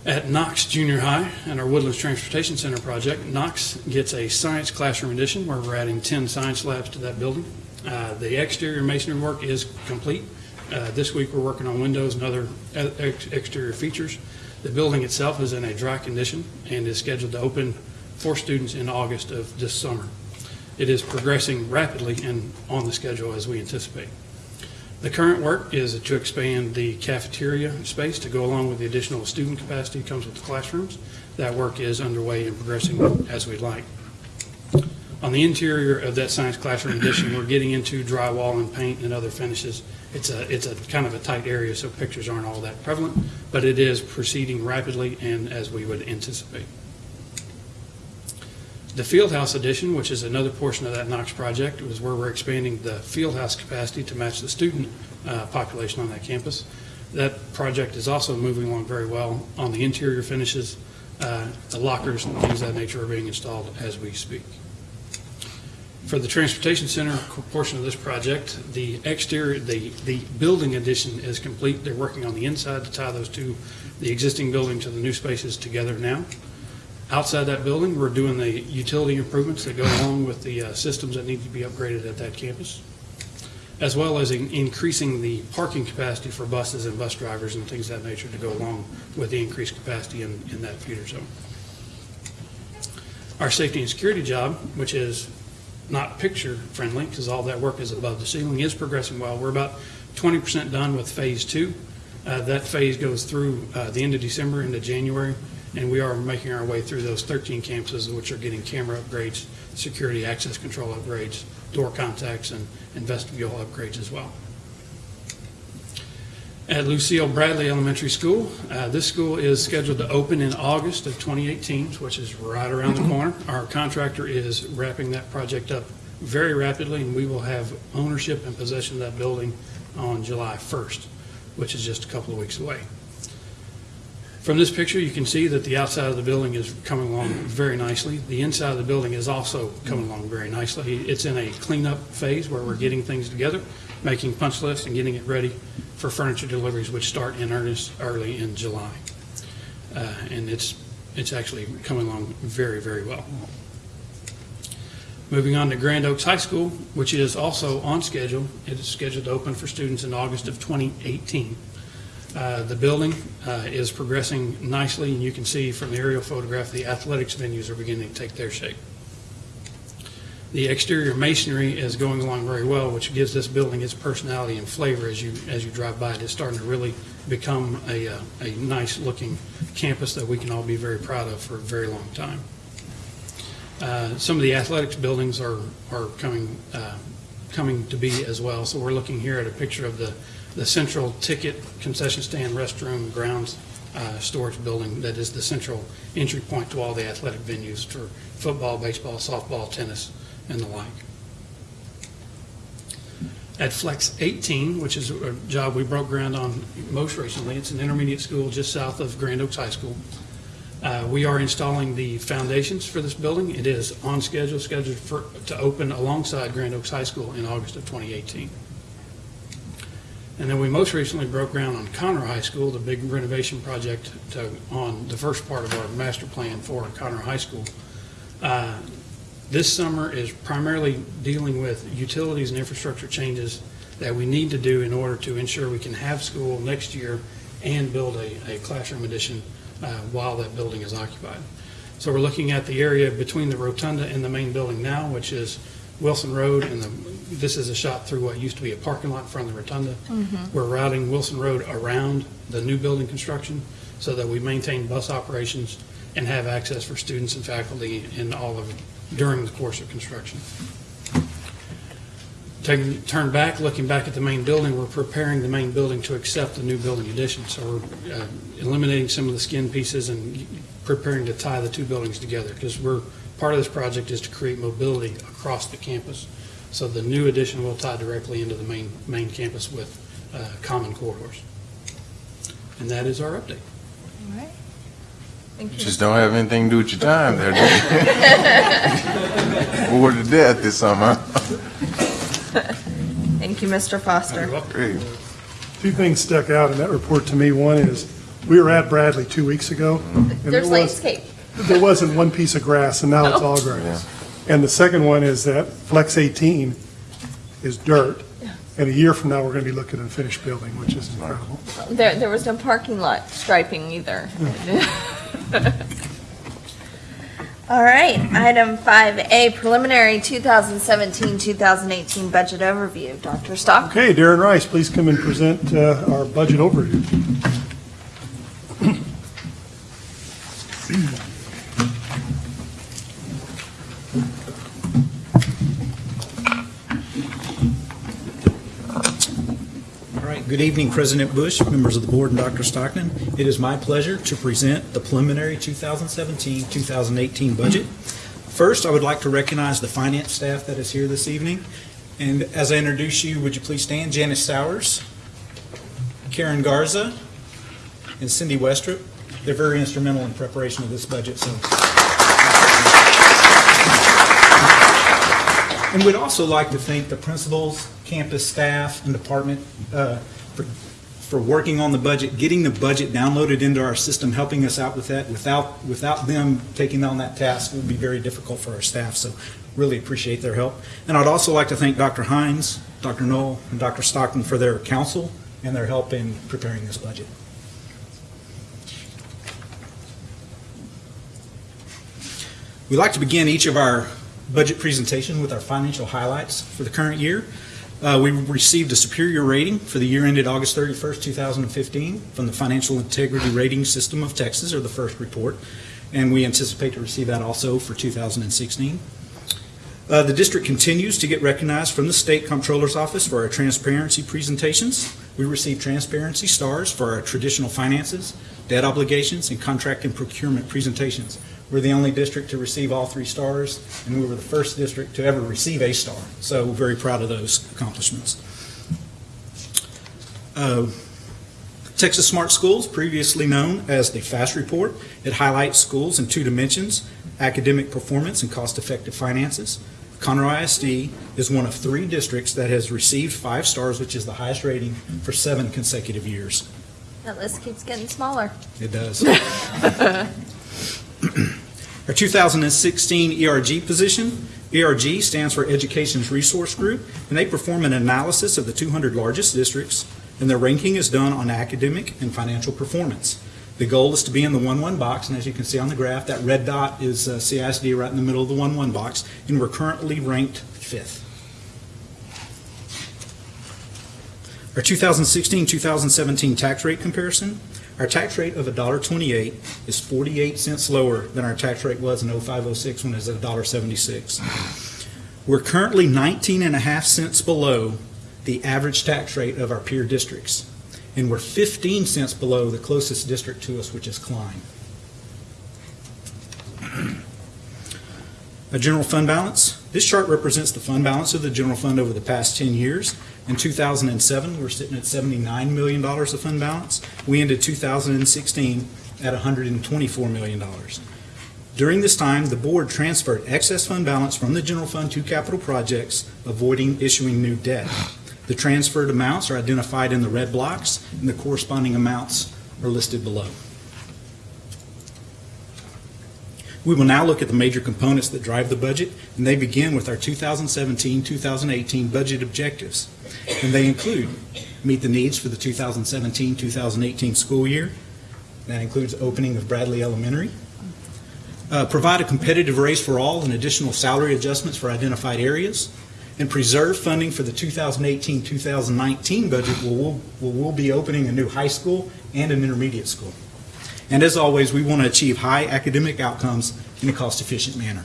At Knox Junior High and our Woodlands Transportation Center project, Knox gets a science classroom addition where we're adding 10 science labs to that building. Uh, The exterior masonry work is complete. Uh, This week, we're working on windows and other ex- exterior features. The building itself is in a dry condition and is scheduled to open for students in August of this summer. It is progressing rapidly and on the schedule as we anticipate. The current work is to expand the cafeteria space to go along with the additional student capacity that comes with the classrooms. That work is underway and progressing as we'd like. On the interior of that science classroom addition, we're getting into drywall and paint and other finishes. It's a, it's a kind of a tight area, so pictures aren't all that prevalent, but it is proceeding rapidly and as we would anticipate. The Fieldhouse addition, which is another portion of that Knox project, was where we're expanding the Fieldhouse capacity to match the student uh, population on that campus. That project is also moving along very well on the interior finishes. uh, The lockers and things of that nature are being installed as we speak. For the Transportation Center portion of this project, the exterior, the, the building addition is complete. They're working on the inside to tie those two, the existing building to the new spaces together now. Outside that building, we're doing the utility improvements that go along with the uh, systems that need to be upgraded at that campus, as well as in- increasing the parking capacity for buses and bus drivers and things of that nature to go along with the increased capacity in, in that feeder zone. Our safety and security job, which is not picture-friendly, because all that work is above the ceiling, is progressing well. We're about 20% done with Phase Two. Uh, That phase goes through uh, the end of December into January, and we are making our way through those 13 campuses, which are getting camera upgrades, security access control upgrades, door contacts, and vestibule upgrades as well. At Lucille Bradley Elementary School, uh, this school is scheduled to open in August of 2018, which is right around the corner. Our contractor is wrapping that project up very rapidly, and we will have ownership and possession of that building on July 1st, which is just a couple of weeks away. From this picture, you can see that the outside of the building is coming along very nicely. The inside of the building is also coming along very nicely. It's in a cleanup phase where we're getting things together, making punch lists and getting it ready for furniture deliveries, which start in earnest early in July. Uh, And it's, it's actually coming along very, very well. Moving on to Grand Oaks High School, which is also on schedule. It is scheduled to open for students in August of 2018. Uh, The building uh, is progressing nicely, and you can see from the aerial photograph, the athletics venues are beginning to take their shape. The exterior masonry is going along very well, which gives this building its personality and flavor as you, as you drive by it. It's starting to really become a, uh, a nice-looking campus that we can all be very proud of for a very long time. Uh, Some of the athletics buildings are, are coming, uh, coming to be as well. So we're looking here at a picture of the, the central ticket concession stand, restroom, grounds, uh, storage building that is the central entry point to all the athletic venues for football, baseball, softball, tennis, and the like. At Flex 18, which is a job we broke ground on most recently, it's an intermediate school just south of Grand Oaks High School. Uh, We are installing the foundations for this building. It is on schedule, scheduled for, to open alongside Grand Oaks High School in August of 2018. And then we most recently broke ground on Conroe High School, the big renovation project to, on the first part of our master plan for Conroe High School. Uh, This summer is primarily dealing with utilities and infrastructure changes that we need to do in order to ensure we can have school next year and build a, a classroom addition uh, while that building is occupied. So we're looking at the area between the rotunda and the main building now, which is Wilson Road, and the, this is a shot through what used to be a parking lot in front of the rotunda. We're routing Wilson Road around the new building construction so that we maintain bus operations and have access for students and faculty in all of, during the course of construction. Taking, turn back, looking back at the main building, we're preparing the main building to accept the new building addition. So we're uh, eliminating some of the skin pieces and preparing to tie the two buildings together. Because we're, part of this project is to create mobility across the campus. So the new addition will tie directly into the main, main campus with uh, common corridors. And that is our update. All right. Thank you. Just don't have anything to do with your time there, do you? Bored to death this summer. Thank you, Mr. Foster. Great. Two things stuck out in that report to me. One is, we were at Bradley two weeks ago. and there There's was- landscape. There wasn't one piece of grass, and now it's all grass. And the second one is that Flex 18 is dirt, and a year from now, we're going to be looking at a finished building, which is incredible. There, there was no parking lot striping either. All right, item 5A, preliminary 2017-2018 budget overview. Dr. Stock? Okay, Darren Rice, please come and present uh, our budget overview. Good evening, President Bush, members of the board, and Dr. Stockton. It is my pleasure to present the preliminary 2017-2018 budget. First, I would like to recognize the finance staff that is here this evening. And as I introduce you, would you please stand? Janice Sowers, Karen Garza, and Cindy Westrup. They're very instrumental in preparation of this budget, so And we'd also like to thank the principals, campus staff, and department uh, for, for working on the budget, getting the budget downloaded into our system, helping us out with that. Without, without them taking on that task, it would be very difficult for our staff, so really appreciate their help. And I'd also like to thank Dr. Hines, Dr. Knoll, and Dr. Stockton for their counsel and their help in preparing this budget. We'd like to begin each of our budget presentation with our financial highlights for the current year. Uh, We received a superior rating for the year ended August 31st, 2015 from the Financial Integrity Rating System of Texas, or the first report, and we anticipate to receive that also for 2016. Uh, The district continues to get recognized from the State Comptroller's Office for our transparency presentations. We receive transparency stars for our traditional finances, debt obligations, and contract and procurement presentations. We're the only district to receive all three stars, and we were the first district to ever receive a star. So very proud of those accomplishments. Uh, Texas Smart Schools, previously known as the FAST Report, it highlights schools in two dimensions, academic performance and cost-effective finances. Conroe ISD is one of three districts that has received five stars, which is the highest rating for seven consecutive years. That list keeps getting smaller. It does. Our 2016 ERG position, ERG stands for Education's Resource Group, and they perform an analysis of the 200 largest districts, and their ranking is done on academic and financial performance. The goal is to be in the 1-1 box, and as you can see on the graph, that red dot is uh, CISD right in the middle of the 1-1 box, and we're currently ranked fifth. Our 2016-2017 tax rate comparison, our tax rate of $1.28 is 48 cents lower than our tax rate was in 0506 when it was at $1.76. We're currently 19 and a half cents below the average tax rate of our peer districts, and we're 15 cents below the closest district to us, which is Klein. A general fund balance. This chart represents the fund balance of the general fund over the past 10 years. In 2007, we're sitting at $79 million of fund balance. We ended 2016 at $124 million. During this time, the board transferred excess fund balance from the general fund to capital projects, avoiding issuing new debt. The transferred amounts are identified in the red blocks, and the corresponding amounts are listed below. We will now look at the major components that drive the budget, and they begin with our 2017-2018 budget objectives. And they include meet the needs for the 2017-2018 school year. That includes opening of Bradley Elementary. Uh, Provide a competitive raise for all and additional salary adjustments for identified areas. And preserve funding for the 2018-2019 budget where we'll, where we'll be opening a new high school and an intermediate school. And as always, we want to achieve high academic outcomes in a cost-efficient manner.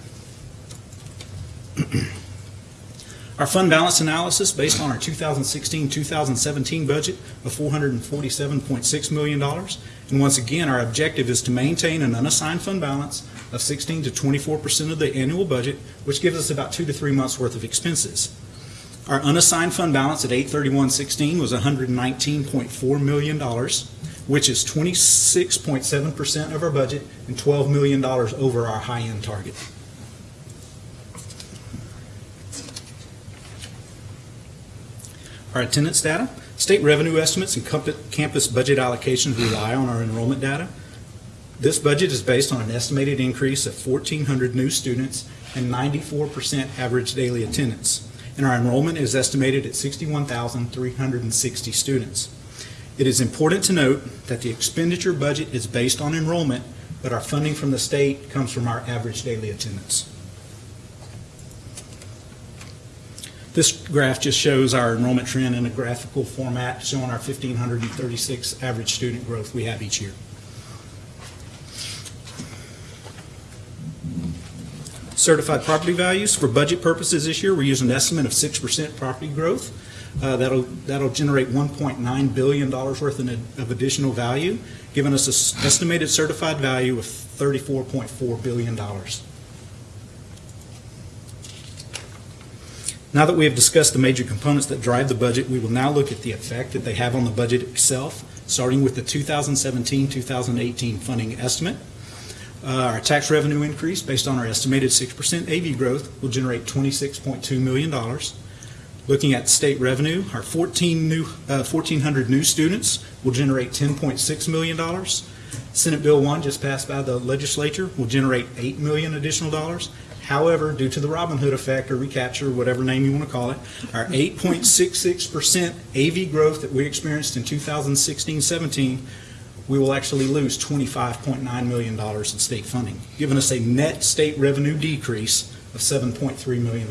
Our fund balance analysis, based on our 2016-2017 budget of $447.6 million. And once again, our objective is to maintain an unassigned fund balance of 16 to 24% of the annual budget, which gives us about two to three months' worth of expenses. Our unassigned fund balance at 8/31/16 was $119.4 million, which is 26.7% of our budget and $12 million over our high-end target. Our attendance data, state revenue estimates and campus budget allocations rely on our enrollment data. This budget is based on an estimated increase of 1,400 new students and 94% average daily attendance. And our enrollment is estimated at 61,360 students. It is important to note that the expenditure budget is based on enrollment, but our funding from the state comes from our average daily attendance. This graph just shows our enrollment trend in a graphical format showing our 1,536 average student growth we have each year. Certified property values, for budget purposes this year, we're using an estimate of 6% property growth. Uh, That'll, that'll generate $1.9 billion worth of additional value, giving us an estimated certified value of $34.4 billion. Now that we have discussed the major components that drive the budget, we will now look at the effect that they have on the budget itself, starting with the 2017-2018 funding estimate. Uh, Our tax revenue increase, based on our estimated 6% AV growth, will generate $26.2 million. Looking at state revenue, our 14 new, uh, 1,400 new students will generate $10.6 million. Senate Bill 1, just passed by the legislature, will generate 8 million additional dollars. However, due to the Robin Hood effect or recapture, whatever name you want to call it, our 8.66% AV growth that we experienced in 2016-17, we will actually lose $25.9 million in state funding, giving us a net state revenue decrease of $7.3 million.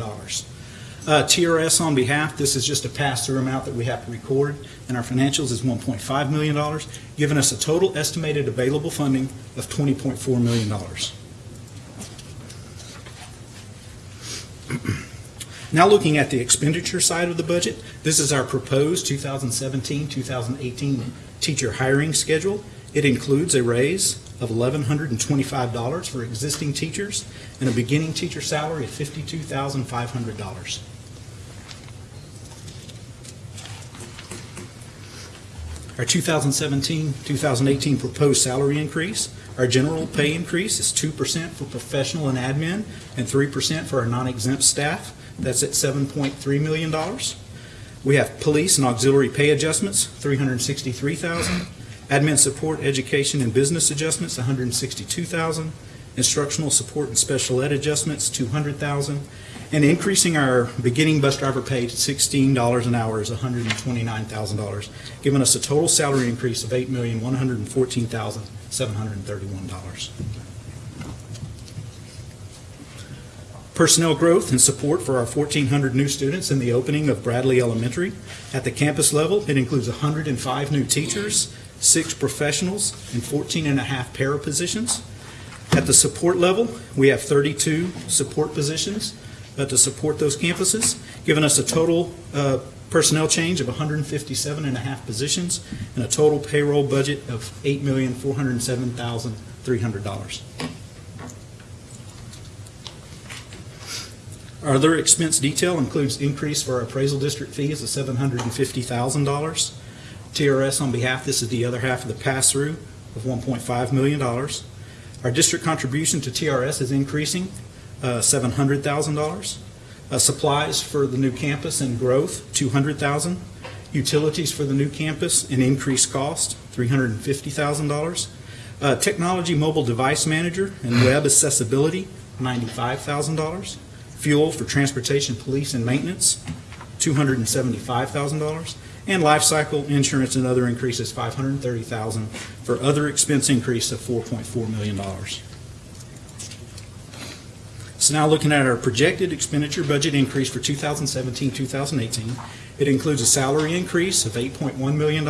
Uh, TRS on behalf, this is just a pass-through amount that we have to record in our financials is $1.5 million, giving us a total estimated available funding of $20.4 million. Now looking at the expenditure side of the budget, this is our proposed 2017-2018 teacher hiring schedule. It includes a raise of $1,125 for existing teachers and a beginning teacher salary of $52,500. Our 2017-2018 proposed salary increase, our general pay increase is 2% for professional and admin and 3% for our non-exempt staff. That's at $7.3 million. We have police and auxiliary pay adjustments, 363,000. Admin support, education, and business adjustments, 162,000. Instructional support and special ed adjustments, 200,000. And increasing our beginning bus driver pay to $16 an hour is $129,000, giving us a total salary increase of $8,114,731. Personnel growth and support for our 1,400 new students in the opening of Bradley Elementary. At the campus level, it includes 105 new teachers, six professionals, and 14 and a half para positions. At the support level, we have 32 support positions uh, to support those campuses, giving us a total uh, personnel change of 157 and a half positions and a total payroll budget of $8,407,300. Our other expense detail includes increase for our appraisal district fees of $750,000. TRS on behalf, this is the other half of the pass-through of $1.5 million. Our district contribution to TRS is increasing $700,000. Uh, Supplies for the new campus and growth, $200,000. Utilities for the new campus and increased cost, $350,000. Uh, Technology mobile device manager and web accessibility, $95,000. Fuel for transportation, police, and maintenance, $275,000. And life cycle insurance and other increases, $530,000, for other expense increase of $4.4 million. So now looking at our projected expenditure budget increase for 2017, 2018, it includes a salary increase of $8.1 million,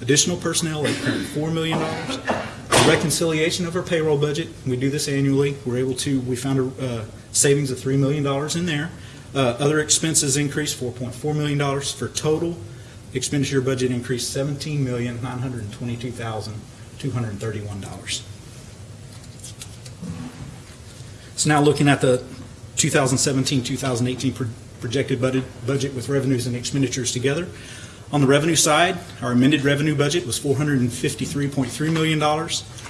additional personnel, $8.4 million, a reconciliation of our payroll budget. We do this annually. We're able to, we found a uh, savings of $3 million in there. Uh, Other expenses increased $4.4 million for total expenditure budget increase $17,922,231. So now looking at the 2017, 2018 pro- projected budget, budget with revenues and expenditures together. On the revenue side, our amended revenue budget was $453.3 million.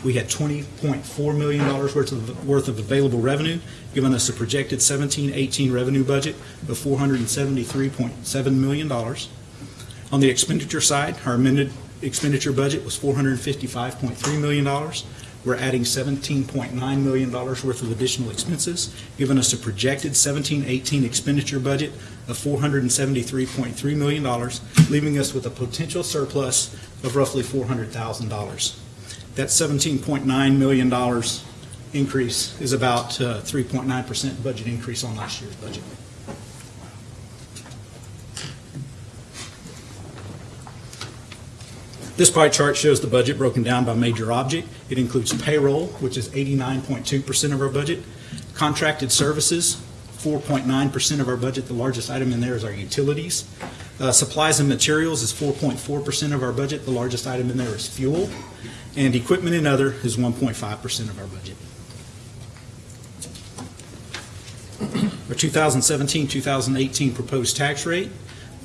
We had $20.4 million worth of, worth of available revenue, giving us a projected 17, 18 revenue budget of $473.7 million. On the expenditure side, our amended expenditure budget was $455.3 million. We're adding $17.9 million worth of additional expenses, giving us a projected 17-18 expenditure budget of $473.3 million, leaving us with a potential surplus of roughly $400,000. That $17.9 million increase is about uh, 3.9% budget increase on last year's budget. This pie chart shows the budget broken down by major object. It includes payroll, which is 89.2% of our budget, contracted services, 4.9% of our budget. The largest item in there is our utilities. Uh, Supplies and materials is 4.4% of our budget. The largest item in there is fuel. And equipment and other is 1.5% of our budget. Our 2017, 2018 proposed tax rate,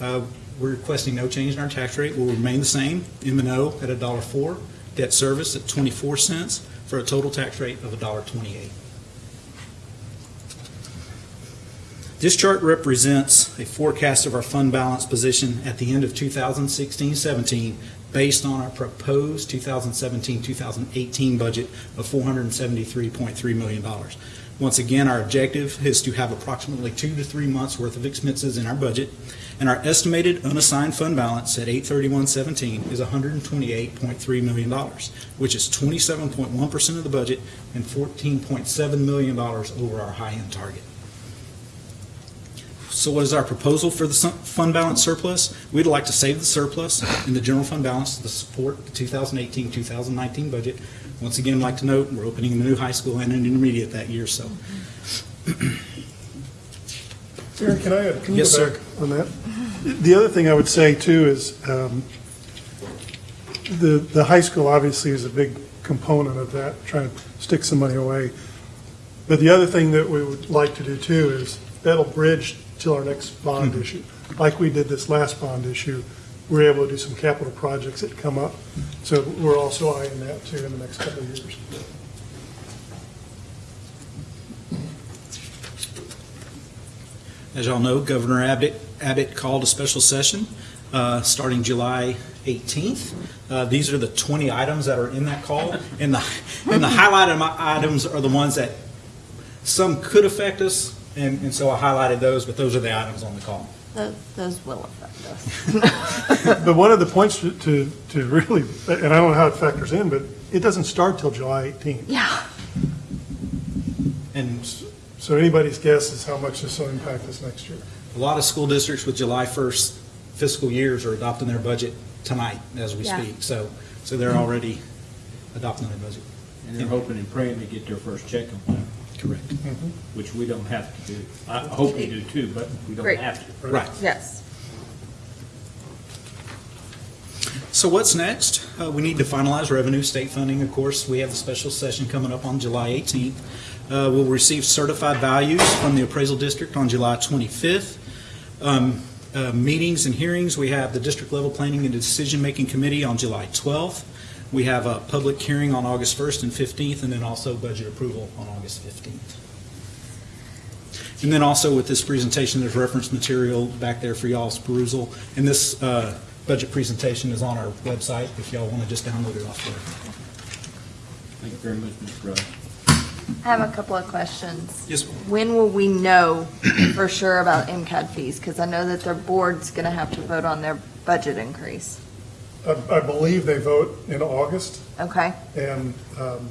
uh, we're requesting no change in our tax rate, We will remain the same. M and O at $1.04, debt service at 24 cents, for a total tax rate of $1.28. This chart represents a forecast of our fund balance position at the end of 2016-17 based on our proposed 2017-2018 budget of $473.3 million. Once again, our objective is to have approximately two to three months' worth of expenses in our budget, and our estimated unassigned fund balance at 8/31/17 is $128.3 million, which is 27.1% of the budget and $14.7 million over our high-end target. So what is our proposal for the fund balance surplus? We'd like to save the surplus in the general fund balance to support the 2018, 2019 budget. Once again, I'd like to note, we're opening a new high school and an intermediate that year, so. Aaron, can I, can you Yes, go sir. back on that? The other thing I would say too is, um, the, the high school obviously is a big component of that, trying to stick some money away. But the other thing that we would like to do too is, that'll bridge till our next bond issue. Like we did this last bond issue, we're able to do some capital projects that come up. So we're also eyeing that too in the next couple of years. As y'all know, Governor Abbott, Abbott called a special session uh, starting July 18th. Uh, These are the 20 items that are in that call, and the, and the highlighted mi- items are the ones that some could affect us, and, and so I highlighted those, but those are the items on the call. Those, those will affect us. But one of the points to, to to really, and I don't know how it factors in, but it doesn't start till July 18th. Yeah. And So anybody's guess is how much this will impact us next year. a lot of school districts with July 1st fiscal years are adopting their budget tonight as we Yeah. speak. So, so they're already adopting their budget. And they're hoping and praying to get their first check on time, Correct. Mm-hmm. which we don't have to do. I hope we do too, but we don't Great. have to. Right. Yes. So what's next? Uh, We need to finalize revenue, state funding, of course. We have the special session coming up on July 18th. Uh, We'll receive certified values from the appraisal district on July 25th. Um, uh, Meetings and hearings, we have the district level planning and decision-making committee on July 12th. We have a public hearing on August 1st and 15th, and then also budget approval on August 15th. And then also with this presentation, there's reference material back there for y'all's perusal. And this uh, budget presentation is on our website if y'all want to just download it off there. Thank you very much, Mr. Rudd. I have a couple of questions. Yes, ma'am. When will we know for sure about MCAD fees? Because I know that their board's going to have to vote on their budget increase. I, I believe they vote in August, Okay? and um,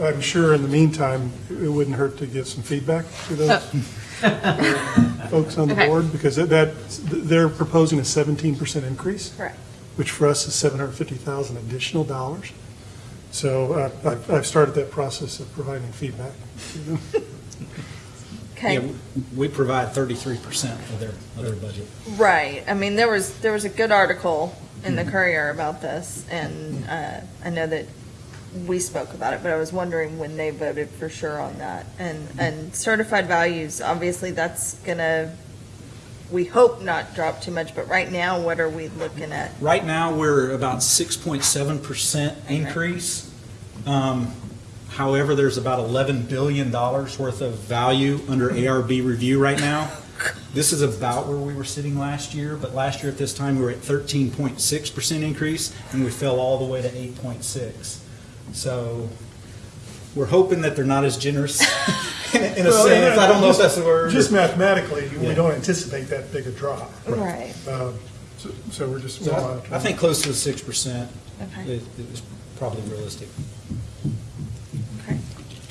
I'm sure in the meantime, it wouldn't hurt to get some feedback to those folks on the Okay. board, because that- that, they're proposing a 17% increase. Correct. which for us is 750,000 additional dollars. So uh, I've I've started that process of providing feedback to them. Okay. Yeah, we provide 33% of their, of their budget. Right. I mean, there was, there was a good article in the Courier about this, and uh, I know that we spoke about it, but I was wondering when they voted for sure on that. And, and certified values, obviously, that's gonna, we hope not drop too much, but right now, what are we looking at? Right now, we're about 6.7% increase. Um, However, there's about $11 billion worth of value under ARB review right now. This is about where we were sitting last year, but last year at this time, we were at 13.6% increase, and we fell all the way to 8.6. So we're hoping that they're not as generous in in a Well, sense. I don't know if that's the word. Just mathematically, we don't anticipate that big a drop. Right. Um, So so we're just. So we'll I- monitor. I think close to the 6% Okay. is is probably realistic.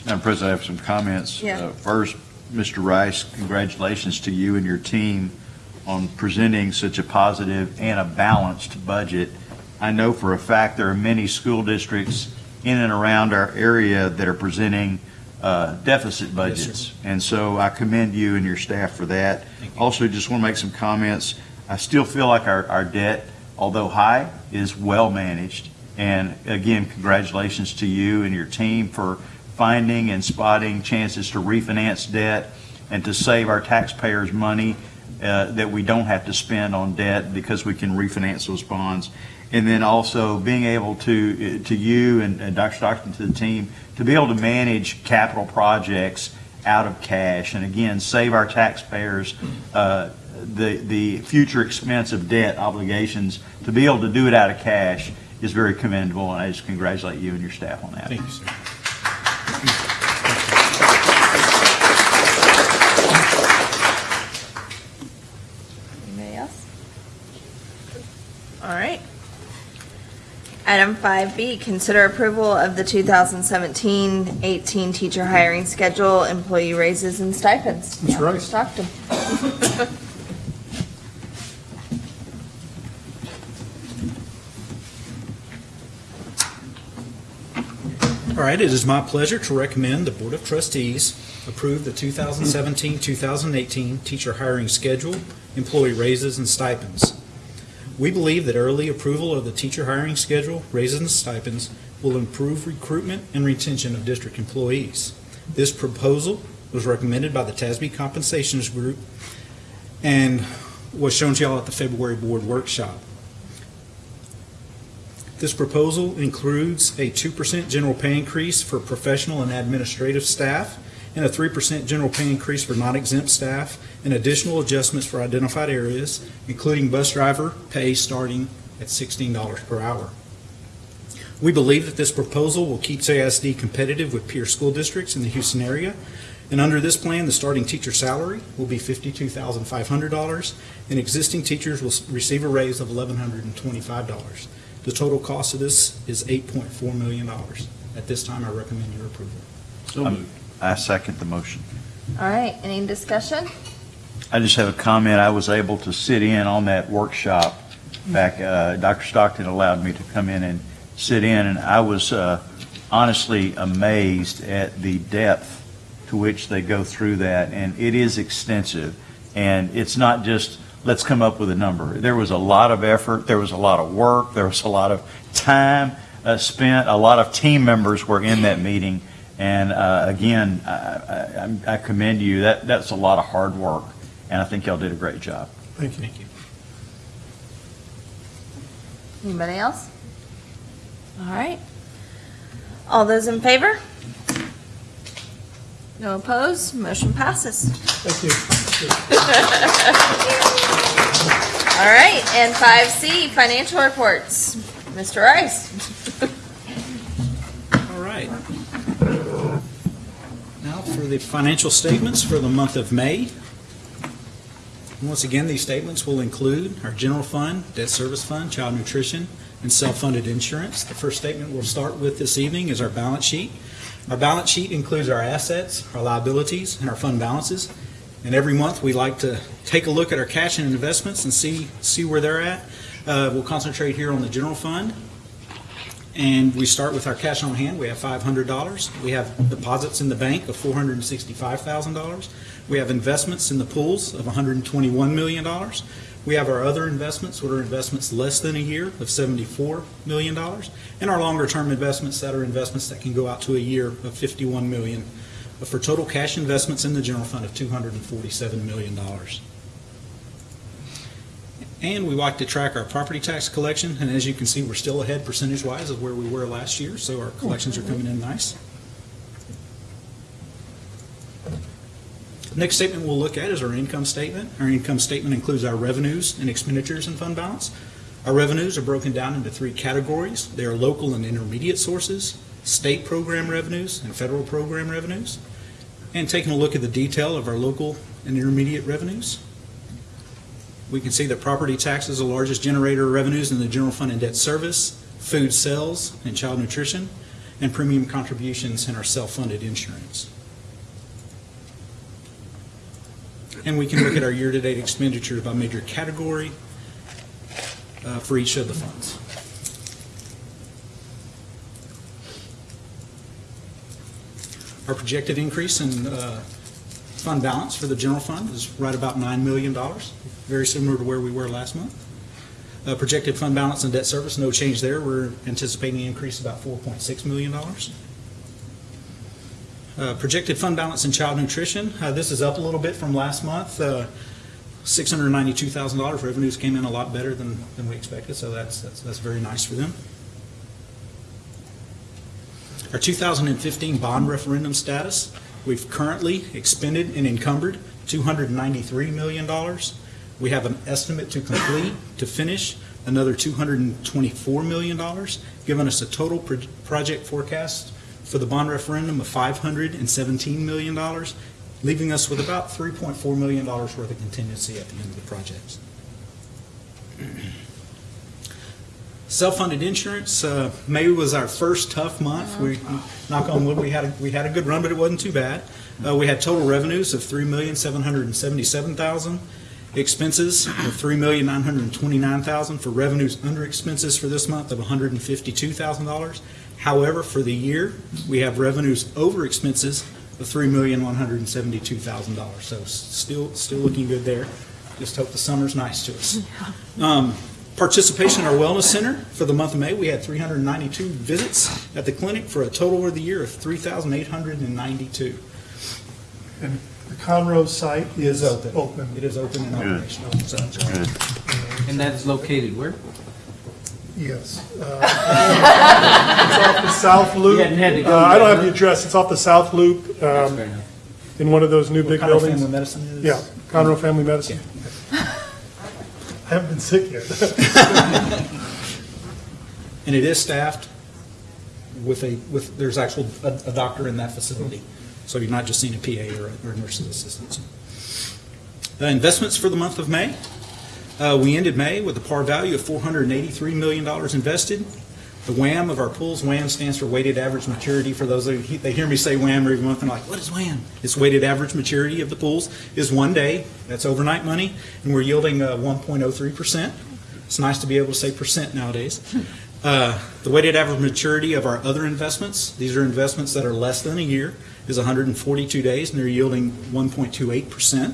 Madam President, I have some comments. Yeah. Uh, First, Mr. Rice, congratulations to you and your team on presenting such a positive and a balanced budget. I know for a fact there are many school districts in and around our area that are presenting uh, deficit budgets. And so I commend you and your staff for that. Also, just want to make some comments. I still feel like our, our debt, although high, is well managed. And again, congratulations to you and your team for finding and spotting chances to refinance debt and to save our taxpayers money uh, that we don't have to spend on debt because we can refinance those bonds. And then also being able to, to you and and Dr. Stockton, to the team, to be able to manage capital projects out of cash and again, save our taxpayers uh, the, the future expense of debt obligations, to be able to do it out of cash is very commendable, and I just congratulate you and your staff on that. Thank you, sir. Anybody else? All right. Item 5B, consider approval of the 2017-18 teacher hiring schedule, employee raises and stipends. Dr. Rice. Stockton. All right, it is my pleasure to recommend the Board of Trustees approve the 2017-2018 teacher hiring schedule, employee raises, and stipends. We believe that early approval of the teacher hiring schedule, raises, and stipends will improve recruitment and retention of district employees. This proposal was recommended by the TASB Compensations Group, and was shown to y'all at the February board workshop. This proposal includes a 2% general pay increase for professional and administrative staff, and a 3% general pay increase for non-exempt staff, and additional adjustments for identified areas, including bus driver pay starting at $16 per hour. We believe that this proposal will keep CISD competitive with peer school districts in the Houston area, and under this plan, the starting teacher salary will be $52,500, and existing teachers will receive a raise of $1,125. The total cost of this is $8.4 million. At this time, I recommend your approval. Um, I second the motion. All right, any discussion? I just have a comment. I was able to sit in on that workshop back, uh, Dr. Stockton allowed me to come in and sit in, and I was uh, honestly amazed at the depth to which they go through that, and it is extensive. And it's not just, let's come up with a number. There was a lot of effort, there was a lot of work, there was a lot of time uh, spent, a lot of team members were in that meeting. And uh, again, I- I I'm- commend you. That, that's a lot of hard work, and I think y'all did a great job. Thank you. Thank you. Anybody else? All right. All those in favor? No opposed, motion passes. Thank you. All right, and five C, financial reports. Mr. Rice. All right. Now for the financial statements for the month of May. Once again, these statements will include our general fund, debt service fund, child nutrition, and self-funded insurance. The first statement we'll start with this evening is our balance sheet. Our balance sheet includes our assets, our liabilities, and our fund balances. And every month, we like to take a look at our cash and investments and see, see where they're at. Uh, We'll concentrate here on the general fund. And we start with our cash on hand. We have $500. We have deposits in the bank of $465,000. We have investments in the pools of $121 million. We have our other investments, what are investments less than a year, of $74 million. And our longer-term investments that are investments that can go out to a year of $51 million, for total cash investments in the general fund of $247 million. And we like to track our property tax collection, and as you can see, we're still ahead percentage-wise of where we were last year, so our collections are coming in nice. Next statement we'll look at is our income statement. Our income statement includes our revenues and expenditures and fund balance. Our revenues are broken down into three categories. They are local and intermediate sources, state program revenues, and federal program revenues. And taking a look at the detail of our local and intermediate revenues, we can see that property tax is the largest generator of revenues in the general fund and debt service, food sales and child nutrition, and premium contributions in our self-funded insurance. And we can look at our year-to-date expenditures by major category uh, for each of the funds. Our projected increase in uh, fund balance for the general fund is right about $9 million, very similar to where we were last month. Uh, Projected fund balance and debt service, no change there. We're anticipating an increase about $4.6 million. Uh, Projected fund balance in child nutrition, uh, this is up a little bit from last month. Uh, $692,000 revenues came in a lot better than, than we expected, so that's, that's, that's very nice for them. Our 2015 bond referendum status, we've currently expended and encumbered $293 million. We have an estimate to complete, to finish, another $224 million, giving us a total pro- project forecast for the bond referendum of $517 million, leaving us with about $3.4 million worth of contingency at the end of the project. Self-funded insurance, uh, May was our first tough month. We, knock on wood, we had, a- we had a good run, but it wasn't too bad. Uh, We had total revenues of 3,777,000, expenses of 3,929,000 for revenues under expenses for this month of $152,000. However, for the year, we have revenues over expenses of $3,172,000. So still, still looking good there. Just hope the summer's nice to us. Um, Participation in our wellness center for the month of May, we had 392 visits at the clinic for a total of the year of 3,892. And the Conroe site is Is open. open. It is open and Good. operational. So- Good. And that is located where? Yes. Uh, It's off the South Loop. Hadn't had to go Uh, I don't have the address. It's off the South Loop um, in one of those new big Conroe buildings. Family Medicine is? Yeah, Conroe Family Medicine. I haven't been sick yet. And it is staffed with a, with, there's actual, a, a doctor in that facility. So you're not just seeing a PA or a or a nurse's assistant. Uh, Investments for the month of May. Uh, We ended May with a par value of $483 million invested. The WAM of our pools, WAM stands for weighted average maturity. For those of you, they hear me say WAM every month, they're like, what is WAM? It's weighted average maturity of the pools is one day. That's overnight money, and we're yielding uh, 1.03%. It's nice to be able to say percent nowadays. Uh, The weighted average maturity of our other investments, these are investments that are less than a year, is 142 days, and they're yielding 1.28%.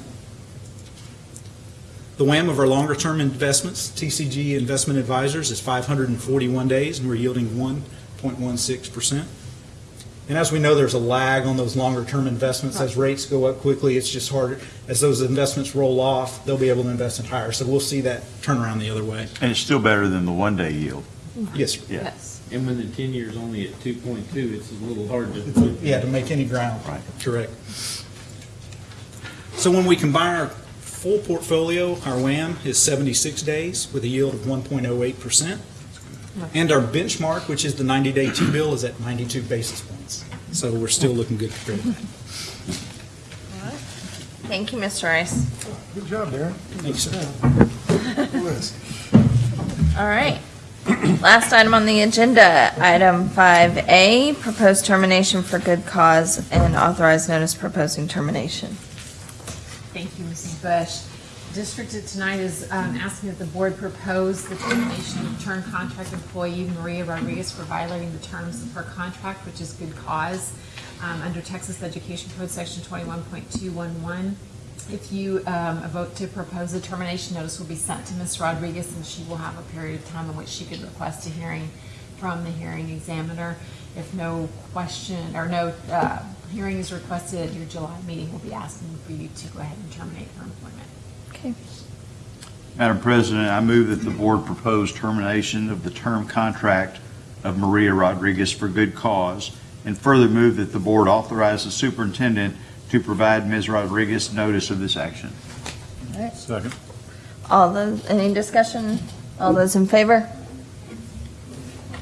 The WAM of our longer-term investments, TCG Investment Advisors, is 541 days, and we're yielding 1.16%. And as we know, there's a lag on those longer-term investments. As rates go up quickly, it's just harder. As those investments roll off, they'll be able to invest in higher. So we'll see that turn around the other way. And it's still better than the one-day yield. Yes, sir. Yeah. And when the ten-year is only at two point two, it's a little hard to. Yeah, to make any ground. Right. Correct. So when we combine our full portfolio, our WAM is 76 days with a yield of 1.08%. And our benchmark, which is the 90-day T-bill, is at 92 basis points. So we're still looking good compared for credit. Thank you, Mr. Rice. Good job, Darren. Thanks, sir. All right. Last item on the agenda, item 5A, proposed termination for good cause and authorized notice proposing termination. Bush. District tonight is um, asking that the board propose the termination of term contract employee Maria Rodriguez for violating the terms of her contract, which is good cause, um, under Texas Education Code Section 21.211. If you um, vote to propose a termination, notice will be sent to Ms. Rodriguez, and she will have a period of time in which she could request a hearing from the hearing examiner. If no question, or no uh, hearing is requested at your July meeting, we'll be asking for you to go ahead and terminate her employment. Okay. Madam President, I move that the board propose termination of the term contract of Maria Rodriguez for good cause, and further move that the board authorize the superintendent to provide Ms. Rodriguez notice of this action. Second. All those, any discussion? All those in favor?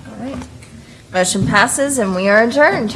All right. Motion passes and we are adjourned.